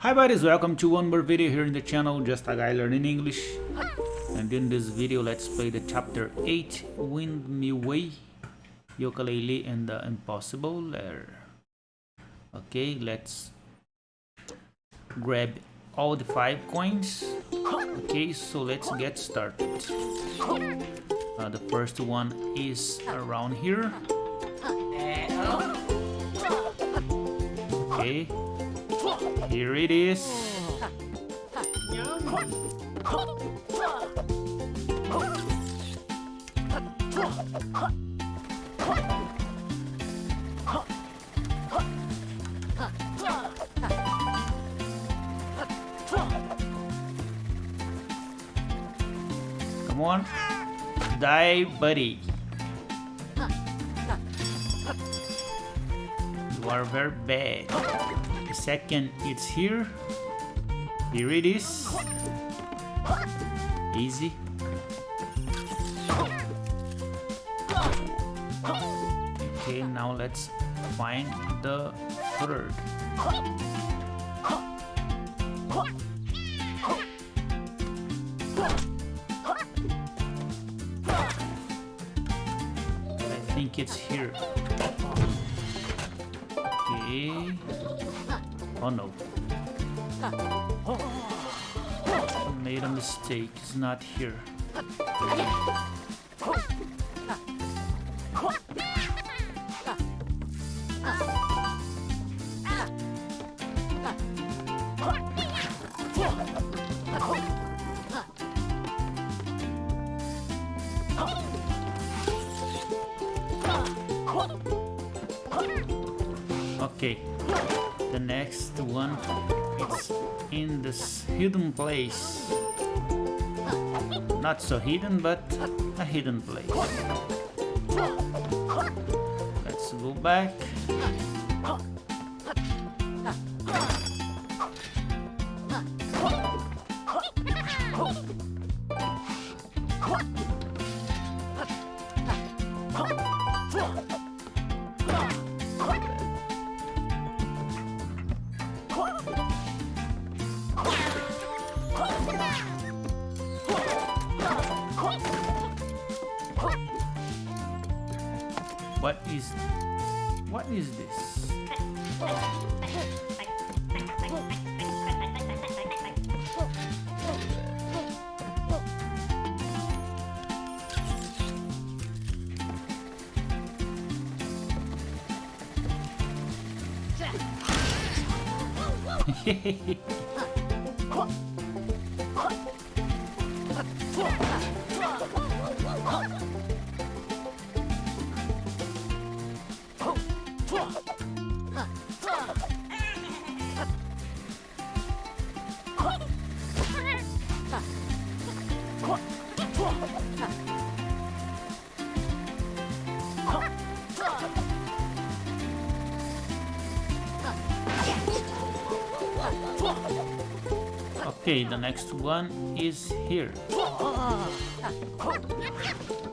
Hi buddies, welcome to one more video here in the channel, just a guy learning English. And in this video, let's play the chapter 8, Wind Me Way, Yooka-Laylee and the Impossible Lair. Okay, let's grab all the 5 coins. Okay, so let's get started. Uh, the first one is around here. Okay, here it is. Come on. Die, buddy. You are very bad. The second, it's here. Here it is. Easy. Okay, now let's find the third. I think it's here. Oh no. Oh, I made a mistake. It's not here. Okay, the next one is in this hidden place. Not so hidden, but a hidden place. Let's go back. What is what is this? Ha! Okay, the next one is here. Oh, oh, oh.